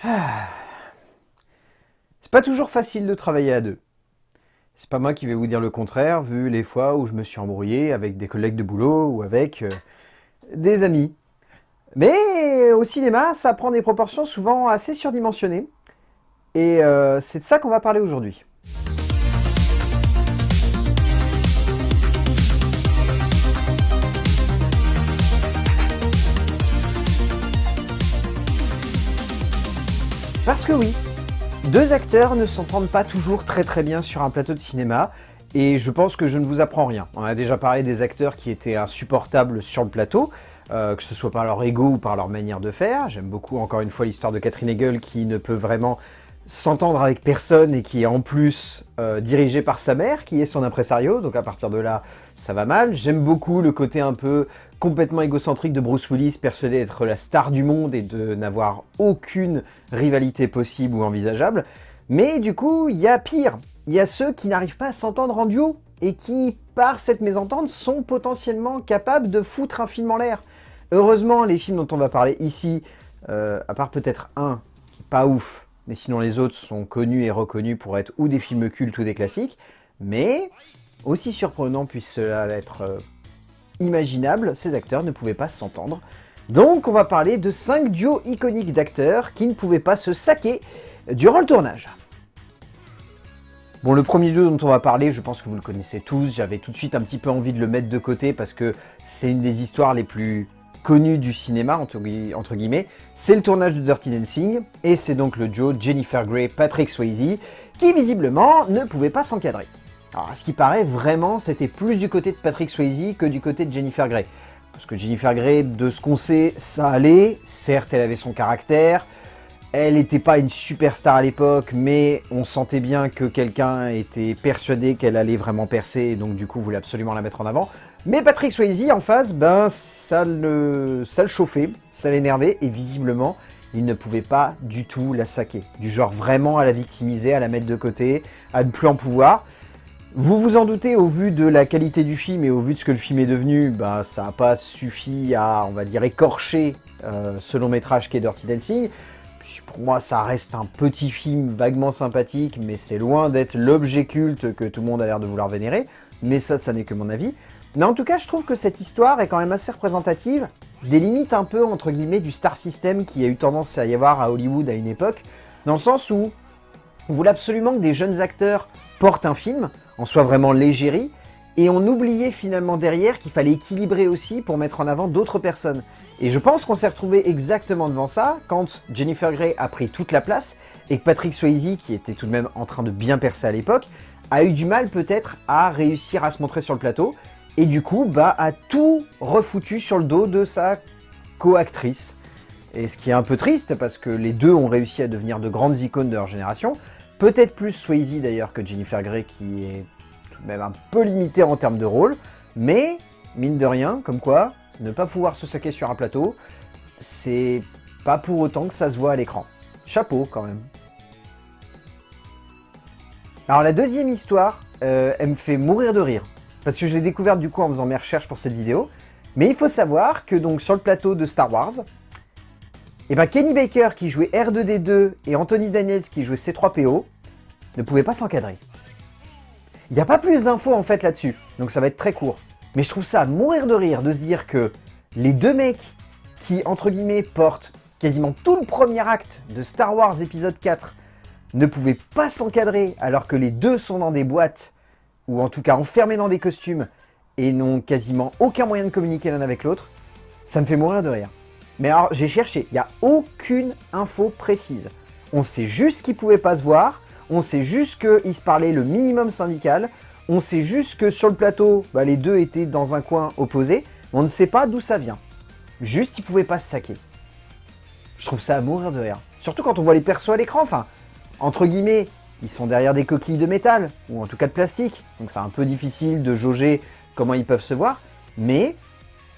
C'est pas toujours facile de travailler à deux. C'est pas moi qui vais vous dire le contraire, vu les fois où je me suis embrouillé avec des collègues de boulot ou avec euh, des amis. Mais au cinéma, ça prend des proportions souvent assez surdimensionnées. Et euh, c'est de ça qu'on va parler aujourd'hui. Parce que oui, deux acteurs ne s'entendent pas toujours très très bien sur un plateau de cinéma, et je pense que je ne vous apprends rien. On a déjà parlé des acteurs qui étaient insupportables sur le plateau, euh, que ce soit par leur ego ou par leur manière de faire. J'aime beaucoup encore une fois l'histoire de Catherine Hegel qui ne peut vraiment s'entendre avec personne et qui est en plus euh, dirigée par sa mère, qui est son impresario, donc à partir de là, ça va mal. J'aime beaucoup le côté un peu complètement égocentrique de Bruce Willis, persuadé d'être la star du monde et de n'avoir aucune rivalité possible ou envisageable. Mais du coup, il y a pire. Il y a ceux qui n'arrivent pas à s'entendre en duo et qui, par cette mésentente, sont potentiellement capables de foutre un film en l'air. Heureusement, les films dont on va parler ici, euh, à part peut-être un pas ouf, mais sinon les autres sont connus et reconnus pour être ou des films cultes ou des classiques, mais aussi surprenant puisse cela être imaginable, ces acteurs ne pouvaient pas s'entendre. Donc on va parler de 5 duos iconiques d'acteurs qui ne pouvaient pas se saquer durant le tournage. Bon, le premier duo dont on va parler, je pense que vous le connaissez tous, j'avais tout de suite un petit peu envie de le mettre de côté parce que c'est une des histoires les plus connues du cinéma, entre, guillemets. C'est le tournage de Dirty Dancing, et c'est donc le duo Jennifer Grey-Patrick Swayze, qui visiblement ne pouvait pas s'encadrer. Alors, à ce qui paraît, vraiment, c'était plus du côté de Patrick Swayze que du côté de Jennifer Grey. Parce que Jennifer Grey, de ce qu'on sait, ça allait. Certes, elle avait son caractère. Elle n'était pas une superstar à l'époque, mais on sentait bien que quelqu'un était persuadé qu'elle allait vraiment percer, et donc du coup voulait absolument la mettre en avant. Mais Patrick Swayze, en face, ben ça le, ça le chauffait, ça l'énervait, et visiblement, il ne pouvait pas du tout la saquer. Du genre vraiment à la victimiser, à la mettre de côté, à ne plus en pouvoir. Vous vous en doutez, au vu de la qualité du film et au vu de ce que le film est devenu, bah, ça n'a pas suffi à, on va dire, écorcher euh, ce long métrage qu'est Dirty Dancing. Pour moi, ça reste un petit film vaguement sympathique, mais c'est loin d'être l'objet culte que tout le monde a l'air de vouloir vénérer. Mais ça, ça n'est que mon avis. Mais en tout cas, je trouve que cette histoire est quand même assez représentative des limites un peu, entre guillemets, du star system qui a eu tendance à y avoir à Hollywood à une époque, dans le sens où on voulait absolument que des jeunes acteurs portent un film, en soit vraiment légérie, et on oubliait finalement derrière qu'il fallait équilibrer aussi pour mettre en avant d'autres personnes. Et je pense qu'on s'est retrouvé exactement devant ça quand Jennifer Grey a pris toute la place et que Patrick Swayze, qui était tout de même en train de bien percer à l'époque, a eu du mal peut-être à réussir à se montrer sur le plateau et du coup bah, a tout refoutu sur le dos de sa co-actrice. Et ce qui est un peu triste parce que les deux ont réussi à devenir de grandes icônes de leur génération, Peut-être plus Swayze d'ailleurs que Jennifer Grey qui est tout de même un peu limitée en termes de rôle. Mais, mine de rien, comme quoi, ne pas pouvoir se saquer sur un plateau, c'est pas pour autant que ça se voit à l'écran. Chapeau quand même. Alors la deuxième histoire, euh, elle me fait mourir de rire. Parce que je l'ai découverte du coup en faisant mes recherches pour cette vidéo. Mais il faut savoir que donc sur le plateau de Star Wars, et eh bien Kenny Baker qui jouait R2D2 et Anthony Daniels qui jouait C3PO ne pouvaient pas s'encadrer. Il n'y a pas plus d'infos en fait là-dessus, donc ça va être très court. Mais je trouve ça mourir de rire de se dire que les deux mecs qui, entre guillemets, portent quasiment tout le premier acte de Star Wars épisode 4 ne pouvaient pas s'encadrer alors que les deux sont dans des boîtes, ou en tout cas enfermés dans des costumes, et n'ont quasiment aucun moyen de communiquer l'un avec l'autre, ça me fait mourir de rire. Mais alors, j'ai cherché, il n'y a aucune info précise. On sait juste qu'ils ne pouvaient pas se voir, on sait juste qu'ils se parlaient le minimum syndical, on sait juste que sur le plateau, bah, les deux étaient dans un coin opposé, on ne sait pas d'où ça vient. Juste, ils pouvaient pas se saquer. Je trouve ça à mourir de rire. Surtout quand on voit les persos à l'écran, enfin, entre guillemets, ils sont derrière des coquilles de métal, ou en tout cas de plastique, donc c'est un peu difficile de jauger comment ils peuvent se voir, mais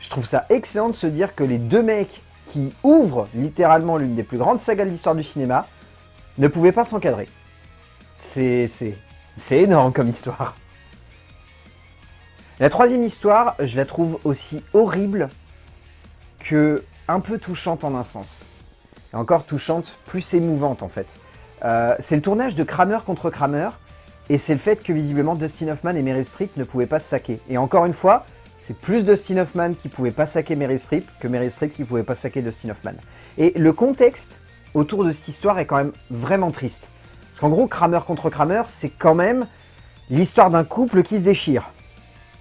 je trouve ça excellent de se dire que les deux mecs qui ouvre littéralement l'une des plus grandes sagas de l'histoire du cinéma, ne pouvait pas s'encadrer. C'est énorme comme histoire. La troisième histoire, je la trouve aussi horrible que un peu touchante en un sens. et encore touchante, plus émouvante en fait. Euh, c'est le tournage de Kramer contre Kramer, et c'est le fait que visiblement Dustin Hoffman et Meryl Streep ne pouvaient pas se saquer. Et encore une fois, c'est plus Dustin Hoffman qui pouvait pas saquer Meryl Streep que Meryl Streep qui pouvait pas saquer Dustin Hoffman. Et le contexte autour de cette histoire est quand même vraiment triste. Parce qu'en gros, Kramer contre Kramer, c'est quand même l'histoire d'un couple qui se déchire.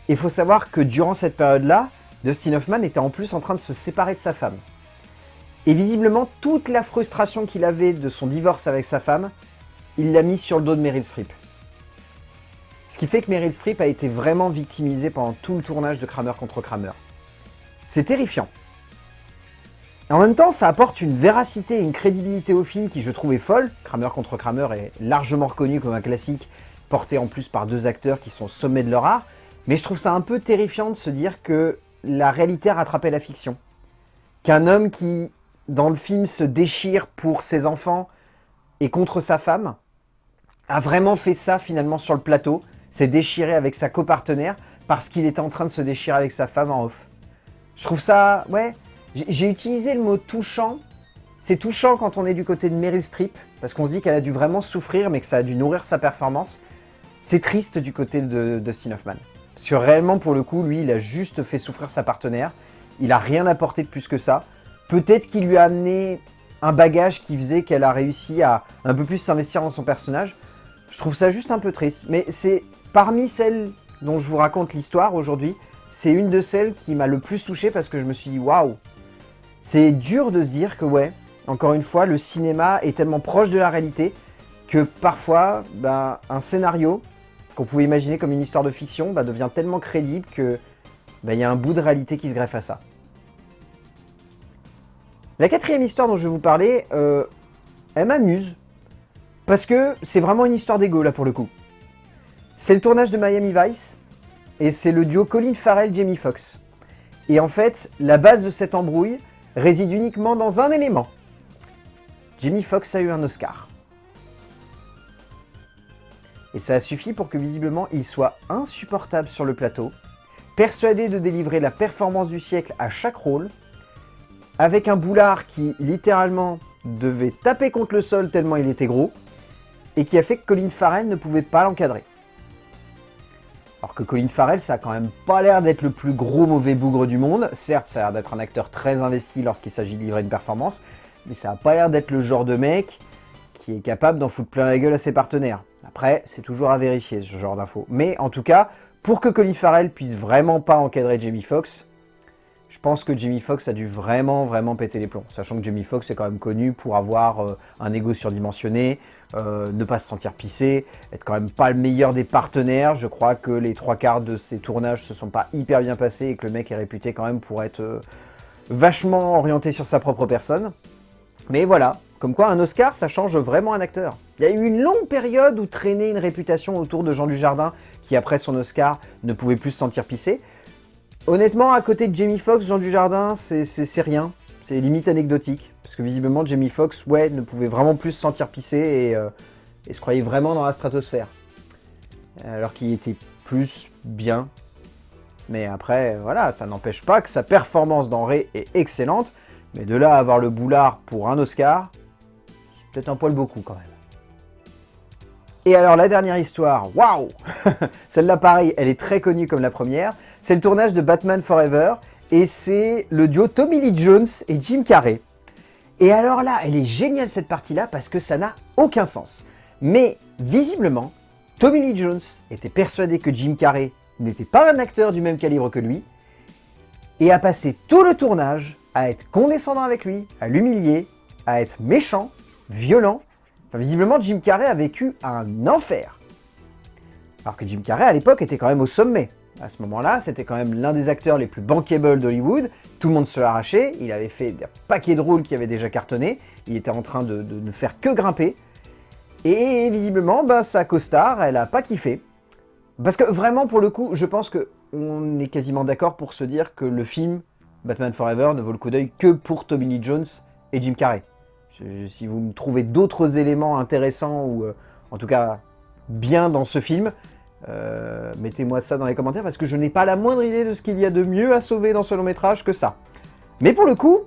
Il faut savoir que durant cette période-là, Dustin Hoffman était en plus en train de se séparer de sa femme. Et visiblement, toute la frustration qu'il avait de son divorce avec sa femme, il l'a mis sur le dos de Meryl Streep. Qui fait que Meryl Streep a été vraiment victimisée pendant tout le tournage de Kramer contre Kramer. C'est terrifiant. Et en même temps, ça apporte une véracité et une crédibilité au film qui je trouvais folle. Kramer contre Kramer est largement reconnu comme un classique, porté en plus par deux acteurs qui sont au sommet de leur art. Mais je trouve ça un peu terrifiant de se dire que la réalité a rattrapé la fiction. Qu'un homme qui, dans le film, se déchire pour ses enfants et contre sa femme, a vraiment fait ça finalement sur le plateau, s'est déchiré avec sa copartenaire parce qu'il était en train de se déchirer avec sa femme en off. Je trouve ça, ouais, j'ai utilisé le mot touchant. C'est touchant quand on est du côté de Meryl Streep, parce qu'on se dit qu'elle a dû vraiment souffrir, mais que ça a dû nourrir sa performance. C'est triste du côté de Dustin Hoffman. Parce que réellement, pour le coup, lui, il a juste fait souffrir sa partenaire. Il a rien apporté de plus que ça. Peut-être qu'il lui a amené un bagage qui faisait qu'elle a réussi à un peu plus s'investir dans son personnage. Je trouve ça juste un peu triste. Mais c'est parmi celles dont je vous raconte l'histoire aujourd'hui, c'est une de celles qui m'a le plus touché parce que je me suis dit « Waouh !» C'est dur de se dire que ouais, encore une fois, le cinéma est tellement proche de la réalité que parfois, ben, un scénario qu'on pouvait imaginer comme une histoire de fiction ben, devient tellement crédible que ben, il y a un bout de réalité qui se greffe à ça. La quatrième histoire dont je vais vous parler, euh, elle m'amuse, parce que c'est vraiment une histoire d'ego là pour le coup. C'est le tournage de Miami Vice, et c'est le duo Colin Farrell-Jamie Foxx. Et en fait, la base de cette embrouille réside uniquement dans un élément. Jamie Foxx a eu un Oscar. Et ça a suffi pour que visiblement il soit insupportable sur le plateau, persuadé de délivrer la performance du siècle à chaque rôle, avec un boulard qui littéralement devait taper contre le sol tellement il était gros, et qui a fait que Colin Farrell ne pouvait pas l'encadrer. Alors que Colin Farrell, ça a quand même pas l'air d'être le plus gros mauvais bougre du monde. Certes, ça a l'air d'être un acteur très investi lorsqu'il s'agit de livrer une performance, mais ça a pas l'air d'être le genre de mec qui est capable d'en foutre plein la gueule à ses partenaires. Après, c'est toujours à vérifier ce genre d'infos. Mais en tout cas, pour que Colin Farrell puisse vraiment pas encadrer Jamie Foxx, je pense que Jamie Foxx a dû vraiment, vraiment péter les plombs. Sachant que Jamie Foxx est quand même connu pour avoir euh, un ego surdimensionné, euh, ne pas se sentir pissé, être quand même pas le meilleur des partenaires. Je crois que les trois quarts de ses tournages se sont pas hyper bien passés et que le mec est réputé quand même pour être euh, vachement orienté sur sa propre personne. Mais voilà, comme quoi un Oscar, ça change vraiment un acteur. Il y a eu une longue période où traînait une réputation autour de Jean Dujardin, qui après son Oscar ne pouvait plus se sentir pissé. Honnêtement, à côté de Jamie Foxx, Jean Dujardin, c'est rien. C'est limite anecdotique. Parce que visiblement, Jamie Foxx, ouais, ne pouvait vraiment plus se sentir pissé et, euh, se croyait vraiment dans la stratosphère. Alors qu'il était plus bien. Mais après, voilà, ça n'empêche pas que sa performance dans Ray est excellente. Mais de là à avoir le boulard pour un Oscar, c'est peut-être un poil beaucoup quand même. Et alors la dernière histoire, waouh Celle-là pareil, elle est très connue comme la première. C'est le tournage de Batman Forever et c'est le duo Tommy Lee Jones et Jim Carrey. Et alors là, elle est géniale cette partie-là parce que ça n'a aucun sens. Mais visiblement, Tommy Lee Jones était persuadé que Jim Carrey n'était pas un acteur du même calibre que lui et a passé tout le tournage à être condescendant avec lui, à l'humilier, à être méchant, violent. Enfin, visiblement, Jim Carrey a vécu un enfer. Alors que Jim Carrey, à l'époque, était quand même au sommet à ce moment-là, c'était quand même l'un des acteurs les plus bankable d'Hollywood. Tout le monde se l'arrachait, il avait fait des paquets de rôles qui avaient déjà cartonné, il était en train de, ne faire que grimper. Et visiblement, bah, sa costard, elle a pas kiffé. Parce que vraiment, pour le coup, je pense qu'on est quasiment d'accord pour se dire que le film Batman Forever ne vaut le coup d'œil que pour Tommy Lee Jones et Jim Carrey. Si vous me trouvez d'autres éléments intéressants ou euh, en tout cas bien dans ce film, euh, mettez-moi ça dans les commentaires parce que je n'ai pas la moindre idée de ce qu'il y a de mieux à sauver dans ce long métrage que ça. Mais pour le coup,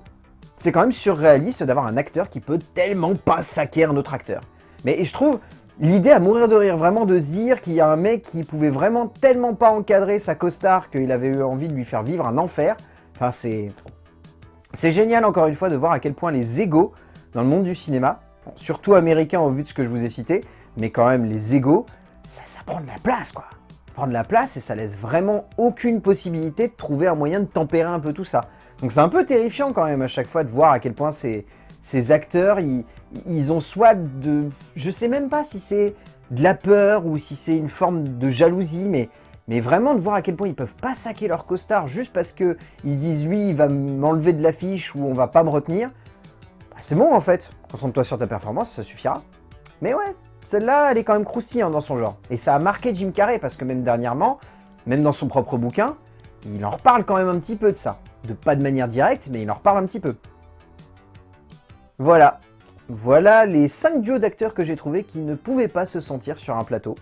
c'est quand même surréaliste d'avoir un acteur qui peut tellement pas saquer un autre acteur. Mais je trouve l'idée à mourir de rire, vraiment de se dire qu'il y a un mec qui pouvait vraiment tellement pas encadrer sa costard qu'il avait eu envie de lui faire vivre un enfer. Enfin, c'est... C'est génial encore une fois de voir à quel point les égaux dans le monde du cinéma, surtout américain au vu de ce que je vous ai cité, mais quand même les égaux, ça, ça prend de la place quoi prend de la place et ça laisse vraiment aucune possibilité de trouver un moyen de tempérer un peu tout ça. Donc c'est un peu terrifiant quand même à chaque fois de voir à quel point ces, acteurs, ils, ont soit de... Je sais même pas si c'est de la peur ou si c'est une forme de jalousie, mais, vraiment de voir à quel point ils peuvent pas saquer leur costard juste parce que ils disent lui il va m'enlever de l'affiche ou on va pas me retenir. Bah, c'est bon en fait, concentre-toi sur ta performance, ça suffira. Mais ouais, celle-là, elle est quand même croustillante dans son genre. Et ça a marqué Jim Carrey, parce que même dernièrement, même dans son propre bouquin, il en reparle quand même un petit peu de ça. De pas de manière directe, mais il en reparle un petit peu. Voilà. Voilà les 5 duos d'acteurs que j'ai trouvés qui ne pouvaient pas se sentir sur un plateau.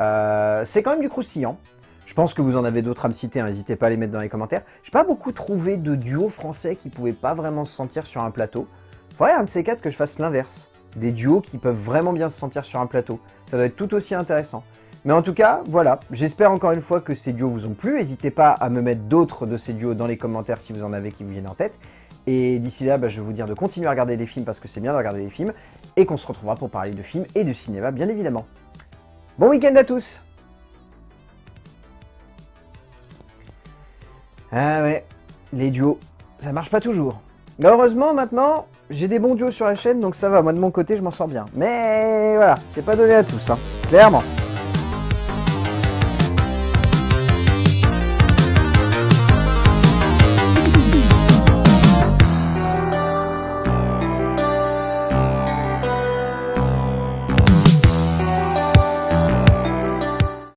Euh, c'est quand même du croustillant. Je pense que vous en avez d'autres à me citer, hein. n'hésitez pas à les mettre dans les commentaires. J'ai pas beaucoup trouvé de duos français qui pouvaient pas vraiment se sentir sur un plateau. Faudrait un de ces quatre que je fasse l'inverse des duos qui peuvent vraiment bien se sentir sur un plateau. Ça doit être tout aussi intéressant. Mais en tout cas, voilà, j'espère encore une fois que ces duos vous ont plu. N'hésitez pas à me mettre d'autres de ces duos dans les commentaires si vous en avez qui vous viennent en tête. Et d'ici là, bah, je vais vous dire de continuer à regarder des films parce que c'est bien de regarder des films. Et qu'on se retrouvera pour parler de films et de cinéma, bien évidemment. Bon week-end à tous Ah ouais, les duos, ça marche pas toujours. Mais heureusement, maintenant, j'ai des bons duos sur la chaîne, donc ça va. Moi, de mon côté, je m'en sors bien. Mais voilà, c'est pas donné à tous, hein. Clairement.